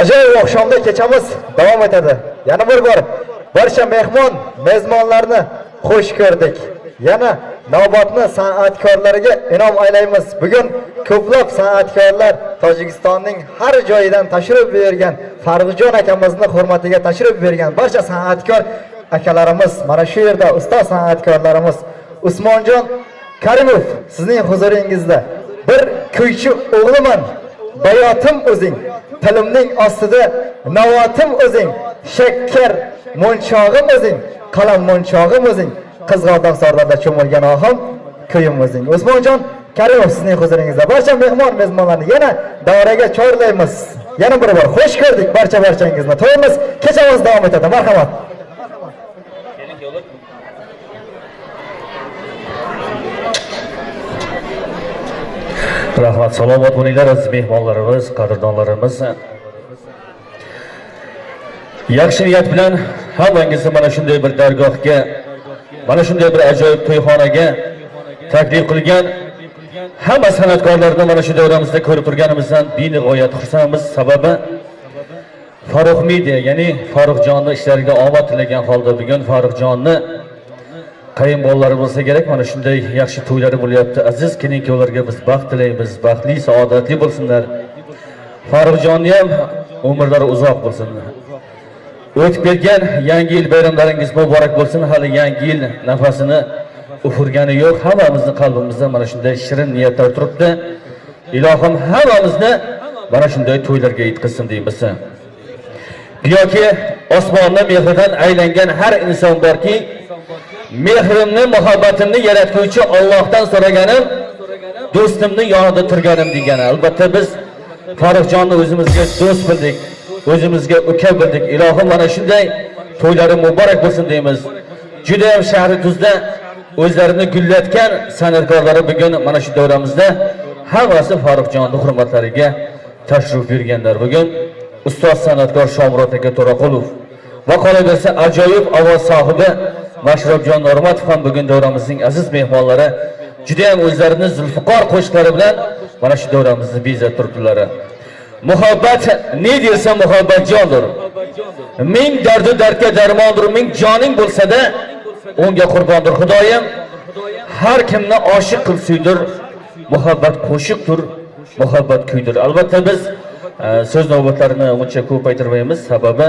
ajoyib oqshomda kechamiz. Davom etadi. Yana bir bor. Barcha mehmon mezmonlarni xush ko'rdik. Yana navbatni san'atkorlariga inom aylaymiz. Bugun ko'plab san'atkorlar tojikistonning har joyidan tashrif buyurgan farg'ujon akamizni hurmatiga tashrif buyurgan barcha san'atkor akalarimiz mana shu yerda ustoz san'atkorlarimiz usmonjon karimov sizning huzuringizda bir kuychi o'g'liman. Bayotim o'zing. Tilimning ostida navotim o'zing shakkar mo'nchog'im o'zing qalam mo'nchog'im o'zing qizg'aldoq sorlarda cho'milgan ohim kuyim o'zing. Usmonjon karimov sizning huzuringizda barcha mehmon mezmonlarni yana davraga chorlaymiz. Yana bir bor xush ko'rdik barcha barchangizni. To'yimiz kechamiz davom etadi. Marhamat. Rahmat salomat bo'linglar aziz mehmonlarimiz qadrdonlarimiz. Yaxshi niyat bilan hammangizni mana shunday bir dargohga mana shunday bir ajoyib to'yxonaga taklif qilgan hamma san'atkorlarni mana shu davramizda ko'rib turganimizdan benihoyat xursandmiz. Sababi farruh media ya'ni farruxjonni ishlariga omad tilagan holda bugun qayin qayinbolalari bo'lsa kerak mana shunday yaxshi to'ylari bo'lyapti. Aziz kelin kuyovlarga biz baxt tilaymiz baxtli saodatli bo'lsinlar. Farruxjonni ham umrlari uzoq bo'lsin. O'tib ketgan yangi yil bayramlaringiz muborak bo'lsin. Hali yangi yil nafasini ufurgani yo'q. Hammamizni qalbimizda mana shunday shirin niyatlar turibdi. Ilohim hammamizni mana shunday to'ylarga yetkazsin deymiz. Yoki osmonni mehridan aylangan har inson borki mehrimni muhabbatimni yaratuvchi Allohdan so'raganim do'stimni yonida turganim degan. albatta biz farruxjonni o'zimizga do'st bildik o'zimizga uka bildik. Ilohim mana shunday to'ylari muborak bo'lsin deymiz. Juda ham shahri tuzda o'zlarini gullatgan san'atkorlari bugun mana shu davramizda hammasi farruxjonni hurmatlariga tashrif buyurganlar. Bugun ustoz san'atkor shomurod aka to'raqulov va qolaversa ajoyib ovoz sohibi mashrobjon normatov ham bugun davramizning aziz mehmonlari juda ham o'zlarini zulfiqor qo'shiqlari bilan mana shu davramizni bezab turibdilar muhabbat ne desa muhabbat jondir. Ming dardu dardga darmondir ming joning bo'lsa-da unga qurbondir xudoyim. Har kimni oshiq qil suydir muhabbat qo'shiqdir muhabbat kuydir. Albatta biz e, so'z navbatlarini uncha ko'paytirmaymiz, sababi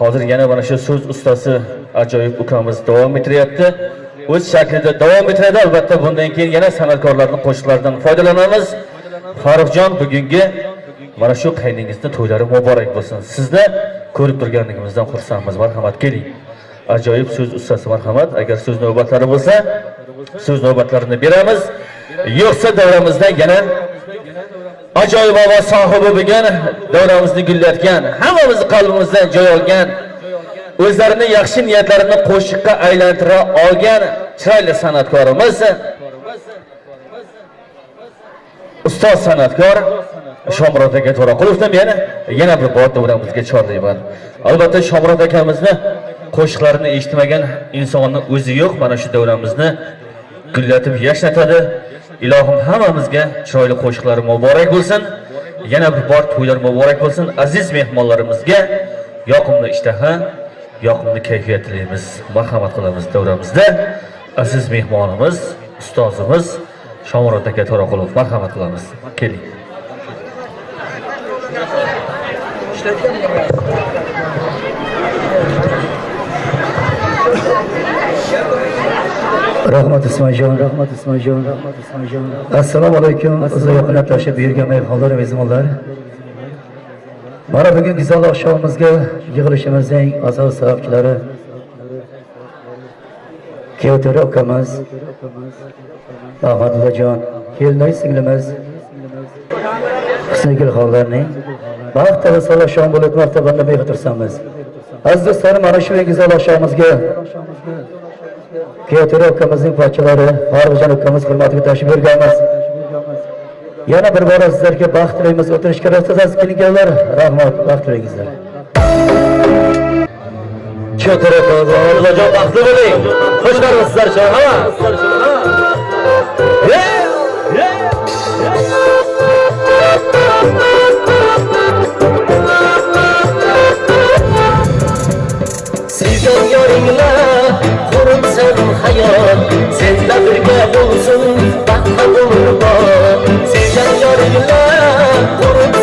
hozir yana mana shu so'z ustasi ajoyib ukamiz davom ettiryapti. O'z shaklida davom ettiradi albatta. Bundan keyin yana san'atkorlarni qo'shiqlaridan foydalanamiz. Farruxjon bugungi mana shu qayningizni to'ylari muborak bo'lsin. Sizni ko'rib turganligimizdan xursandmiz. Marhamat keling. Ajoyib so'z ustasi marhamat agar so'z navbatlari bo'lsa so'z navbatlarini beramiz. Yo'qsa davramizda yana ajoyib ovoz sohibi bo'lgan davramizni gullatgan hammamizni qalbimizdan joy olgan o'zlarini yaxshi niyatlarini qo'shiqqa aylantira olgan chiroyli san'atkorimiz. Ustoz san'atkor shomurod aka to'raqulovdan yana yana bir bor davramizga chorlayman. Albatta shomurod akamizni qo'shiqlarini eshitmagan insonni o'zi yo'q mana shu davramizni gullatib yashnatadi. Ilohim hammamizga chiroyli qo'shiqlari muborak bo'lsin. Yana bir bor to'ylar muborak bo'lsin. Aziz mehmonlarimizga yoqimli ishtaha yoqimli kayfiyat tilaymiz. Marhamat qilamiz davramizda. Aziz mehmonimiz ustozimiz shomurod aka to'raqulov marhamat qilamiz. Keling. Rahmat ismoiljon rahmat ismoiljon rahmat ismoiljon assalomu alaykum o'zi yaqinlab tashlab buyurgan mehmonlar mezbonlar mana bugun go'zal oqshomimizga yig'ilishimizning asos sababchilari kuyovto'ra ukamiz ahmadullajon kelinoy singlimiz. Husnigulxonlarning baxt va saloh oqshom bo'lib martabanda mehr tursamiz aziz do'stlarim mana shu go'zal oqshomimizga Kreatörü hakkımızın parçaları, harbıcan hakkımız hürmetini taşımır gelmez. Yana bir bora sizlerge baxt dilaymiz, o'tirish kirasizasiz kelganlar, rahmat, baxt tilaygizlar. Cho'tirib, Allohjon baxtli bo'ling. Xush ko'ribsizlar, ha? Hey! Sizdan yoringlar yar Sevda birgə olsun, baxma qurba Sevdən yar ilə qurba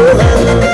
to end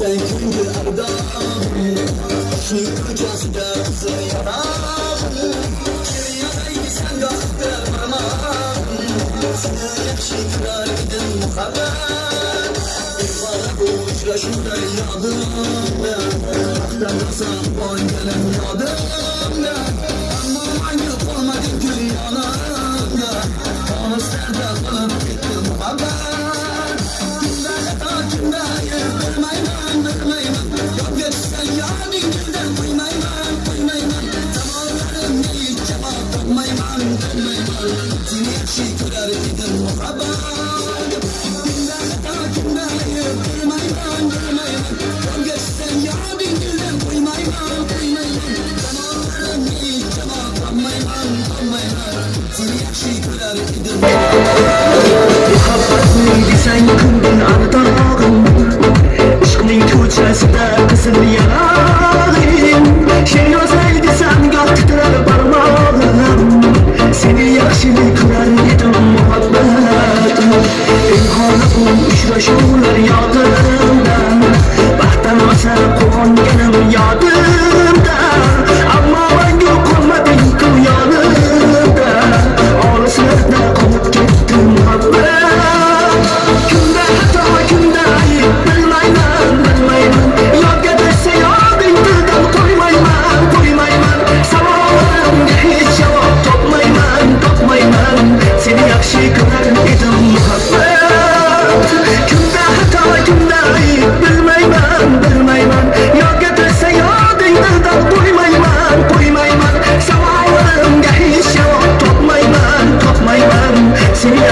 sen kimdir ardağım Şu yıkacağız da bize yanağım Geri yanaydı sen kalktı parmağım Sana yakışıklar gidin muhabbet Eyvallah bu uçlaşımda yadım Aktan kasam Ama manyak olmadın dünyanın Anaslarda kalın yaxshi ko'rar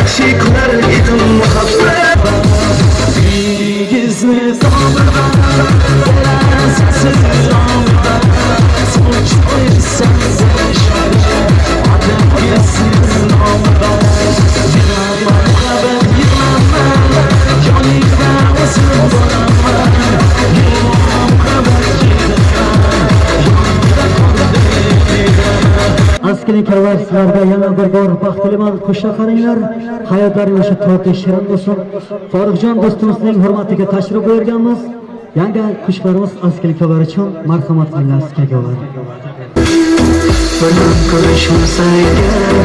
aşıklar yıkılma askering karvonchilarga yana bir bor baxtliman qo'shila qaranglar hayotlaring o'sha to'rtta shirin bo'lsin foruxjon do'stimizning hurmatiga tashrif buyurganmiz. Yangi qo'shiqlarimiz askering kavar uchun marhamat qilinglar sizga bilan ko'rishmasa agar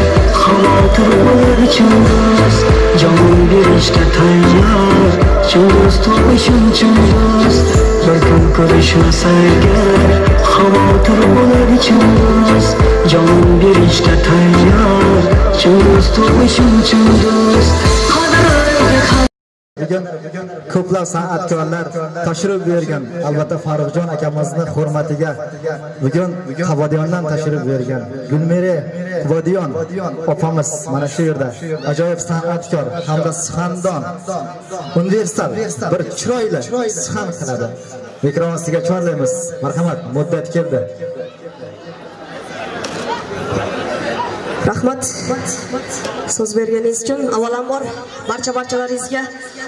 xavotir bo'lar chundoz jon berishga tayyor chundoz topishim chundoz bir kun ko'rishmasa agar xavotir bo'lar chundoz jon berishga tayyor. Chundoz topishim chundoz do'st. Bugun ko'plab san'atkorlar tashrif buyurgan. Albatta farruxjon akamizni hurmatiga bugun havodiyondan tashrif buyurgan. Gulmira vodiyon opamiz mana shu yerda. Ajoyib san'atkor hamda suxandon. Universal bir chiroyli suxan qiladi. Mikrofon sizga chorlaymiz. Marhamat muddat keldi. Rahmat. So'z berganingiz uchun avvalambor barcha barchalaringizga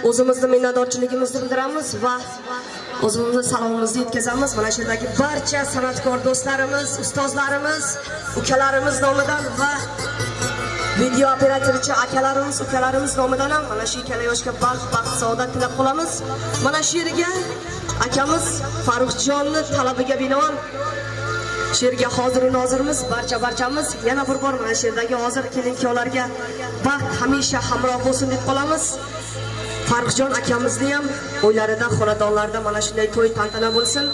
o'zimizni minnatdorchiligimizni bildiramiz va o'zimizni salomimizni yetkazamiz. Mana shu yerdagi barcha san'atkor do'stlarimiz ustozlarimiz ukalarimiz nomidan va video operatorchi akalarimiz ukalarimiz nomidan ham mana shu ikkala yoshga baxt baxt saodat tilab qolamiz. Mana shu yerga akamiz farruhjonni talabiga binoan she'rga hoziru nozirmiz barcha barchamiz yana bir bor mana shu yerdagi hozir kelin kuyovlarga baxt hamisha hamroh bo'lsin deb qolamiz. Farruxjon akamizni ham o'ylarida xonadonlarida mana shunday to'y tantana bo'lsin.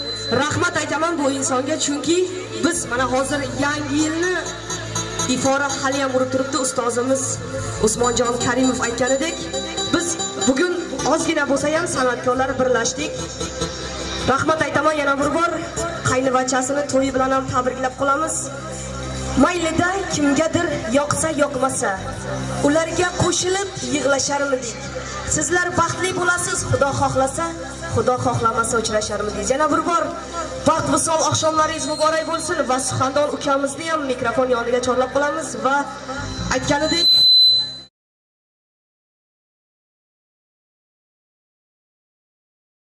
Rahmat aytaman bu insonga chunki biz mana hozir yangi yilni ifora hali ham urib turibdi. Ustozimiz usmonjon karimov aytganidek biz bugun ozgina bo'lsa ham san'atkorlar birlashdik. Rahmat aytaman yana bir bor qaynivachasini to'yi bilan ham tabriklab qolamiz. Maylida kimgadir yoqsa yoqmasa. Ularga qo'shilib yig'lasharmidik. Sizlar baxtli bo'lasiz xudo xohlasa xudo xohlamasa uchrasharmidik. Yana bir bor baxt visol oqshomlaringiz muborak bo'lsin va suxandon ukamizni ham mikrofon yoniga chorlab qolamiz va aytganidek